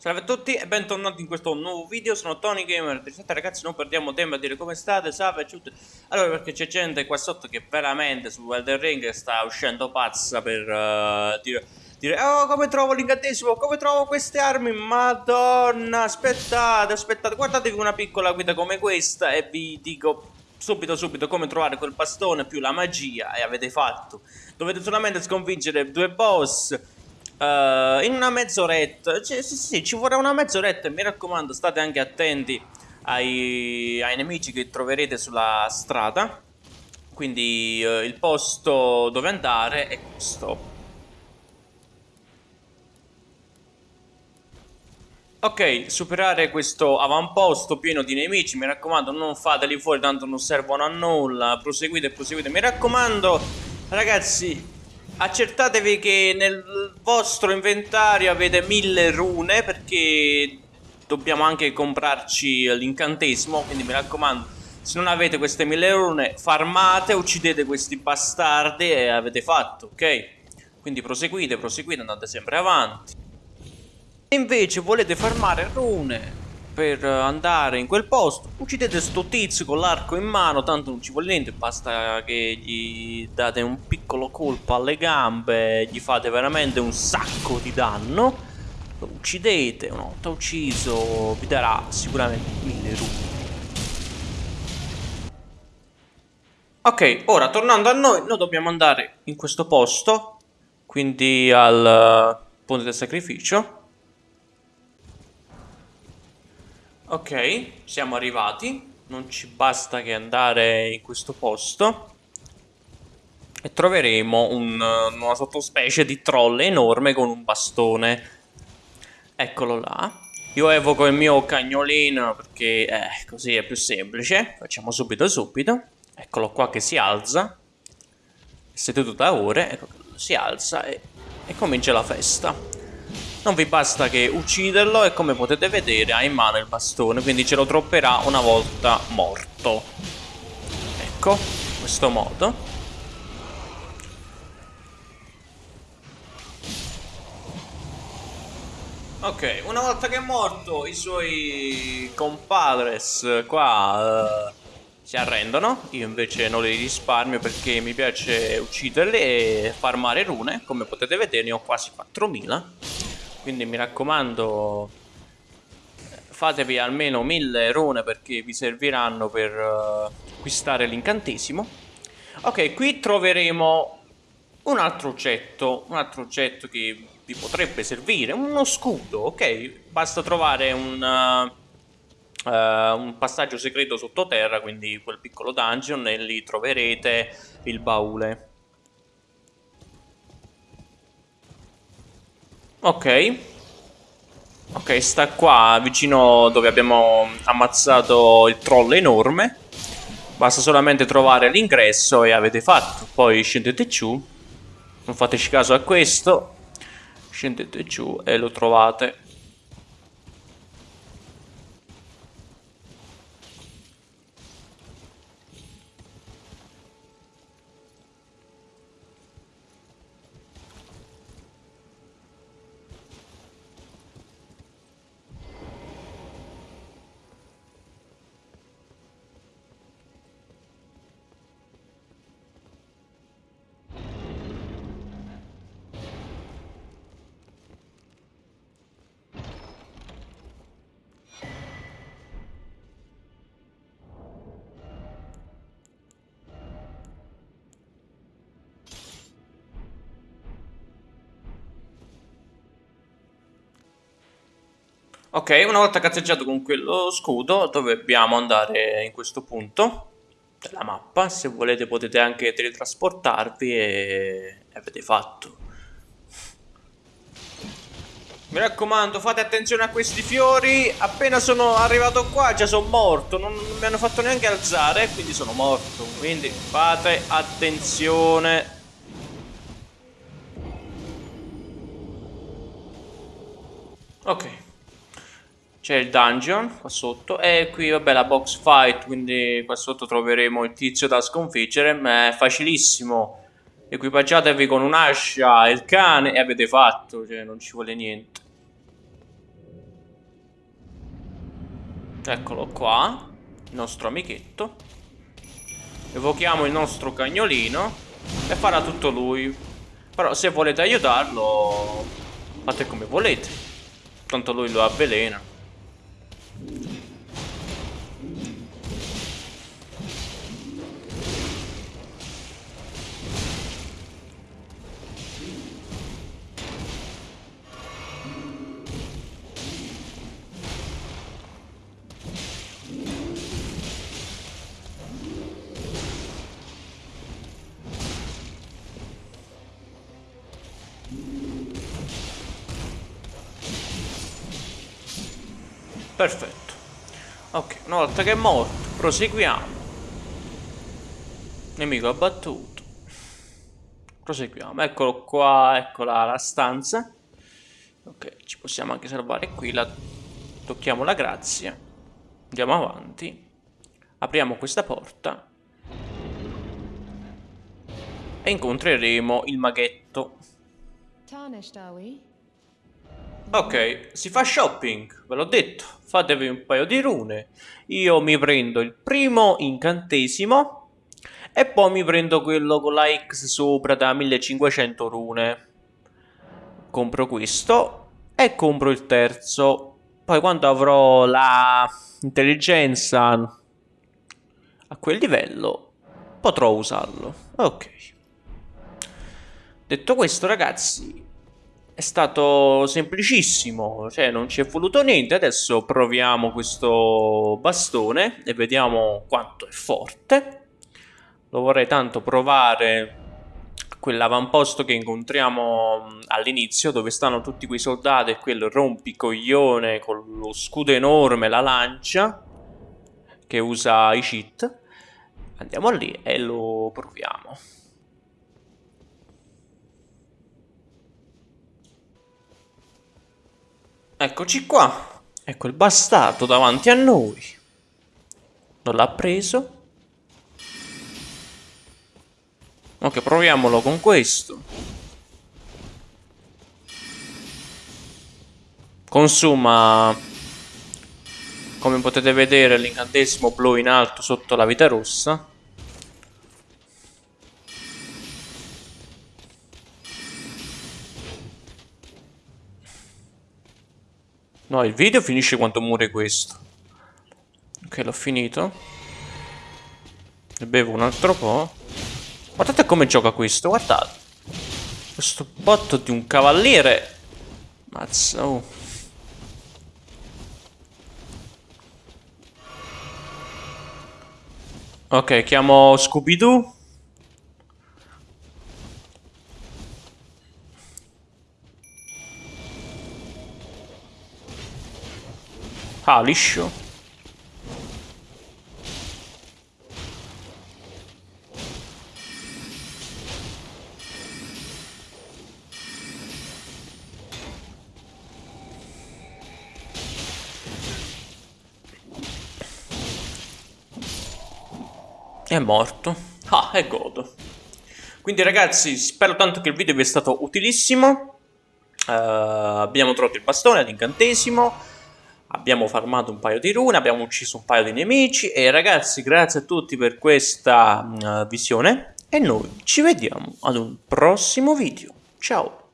Salve a tutti e bentornati in questo nuovo video, sono Tony Gamer. 37 ragazzi non perdiamo tempo a dire come state, salve a tutti Allora perché c'è gente qua sotto che veramente su Elden Ring sta uscendo pazza per uh, dire, dire Oh come trovo l'incantesimo, come trovo queste armi, madonna aspettate, aspettate Guardatevi una piccola guida come questa e vi dico subito subito come trovare quel bastone più la magia e avete fatto. Dovete solamente sconfiggere due boss Uh, in una mezz'oretta, cioè, sì, sì, ci vorrà una mezz'oretta mi raccomando state anche attenti ai, ai nemici che troverete sulla strada. Quindi uh, il posto dove andare è questo. Ok, superare questo avamposto pieno di nemici, mi raccomando non fateli fuori tanto non servono a nulla, proseguite, proseguite, mi raccomando ragazzi accertatevi che nel vostro inventario avete mille rune perché dobbiamo anche comprarci l'incantesimo quindi mi raccomando se non avete queste mille rune farmate uccidete questi bastardi e avete fatto ok? Quindi proseguite proseguite andate sempre avanti. E invece volete farmare rune per andare in quel posto. Uccidete sto tizio con l'arco in mano Tanto non ci vuole niente Basta che gli date un piccolo colpo alle gambe Gli fate veramente un sacco di danno. Lo uccidete Una volta ucciso vi darà sicuramente mille rune Ok, ora tornando a noi, noi dobbiamo andare in questo posto, quindi al ponte del sacrificio. Ok, siamo arrivati. Non ci basta che andare in questo posto. E troveremo un, una sottospecie di troll enorme con un bastone. Eccolo là. Io evoco il mio cagnolino perché eh, così è più semplice. Facciamo subito subito. Eccolo qua che si alza. Seduto da ore. Ecco, si alza e, e comincia la festa. Non vi basta che ucciderlo e come potete vedere ha in mano il bastone, quindi ce lo tropperà una volta morto. Ecco, in questo modo. Ok, una volta che è morto i suoi compadres qua uh, si arrendono Io invece non li risparmio perché mi piace ucciderli e farmare rune Come potete vedere ne ho quasi 4000 quindi mi raccomando fatevi almeno mille rune perché vi serviranno per uh, acquistare l'incantesimo. Ok qui troveremo un altro oggetto un altro oggetto che vi potrebbe servire uno scudo ok? Basta trovare un uh, uh, un passaggio segreto sottoterra quindi quel piccolo dungeon e lì troverete il baule Ok. Ok, sta qua vicino dove abbiamo ammazzato il troll enorme. Basta solamente trovare l'ingresso e avete fatto. Poi scendete giù. Non fateci caso a questo. Scendete giù e lo trovate. Ok, una volta cazzeggiato con quello scudo dobbiamo andare in questo punto della mappa. Se volete potete anche teletrasportarvi e, e avete fatto. Mi raccomando, fate attenzione a questi fiori. Appena sono arrivato qua già sono morto. Non mi hanno fatto neanche alzare, quindi sono morto. Quindi fate attenzione. C'è il dungeon qua sotto e qui vabbè la box fight, quindi qua sotto troveremo il tizio da sconfiggere, ma è facilissimo. Equipaggiatevi con un'ascia e il cane e avete fatto, cioè non ci vuole niente. Eccolo qua, il nostro amichetto. Evochiamo il nostro cagnolino e farà tutto lui. Però se volete aiutarlo, fate come volete. Tanto lui lo avvelena. Perfetto. Ok, una volta che è morto, proseguiamo. Nemico abbattuto. Proseguiamo. Eccolo qua, eccola la stanza. Ok, ci possiamo anche salvare qui. La... Tocchiamo la grazia. Andiamo avanti. Apriamo questa porta. E incontreremo il maghetto. Tarnished, are we? Ok, si fa shopping, ve l'ho detto, fatevi un paio di rune. Io mi prendo il primo incantesimo e poi mi prendo quello con la X sopra da 1500 rune. Compro questo e compro il terzo. Poi quando avrò la intelligenza a quel livello potrò usarlo. Ok. Detto questo ragazzi, è stato semplicissimo, cioè non ci è voluto niente. Adesso proviamo questo bastone e vediamo quanto è forte. Lo vorrei tanto provare quell'avamposto che incontriamo all'inizio dove stanno tutti quei soldati e quel rompicoglione con lo scudo enorme, la lancia che usa i cheat. Andiamo lì e lo proviamo. Eccoci qua. Ecco il bastardo davanti a noi. Non l'ha preso. Ok, proviamolo con questo. Consuma, come potete vedere, l'incantesimo blu in alto sotto la vita rossa. No, il video finisce quando muore questo. Ok, l'ho finito. Ne bevo un altro po'. Guardate come gioca questo, guardate. Questo botto di un cavaliere. Mazza, oh. Ok, chiamo Scooby-Doo. Liscio. È morto. Ah, è godo. Quindi ragazzi, spero tanto che il video vi sia stato utilissimo. Uh, abbiamo trovato il bastone l'incantesimo. Abbiamo farmato un paio di rune, abbiamo ucciso un paio di nemici e ragazzi grazie a tutti per questa uh, visione e noi ci vediamo ad un prossimo video. Ciao!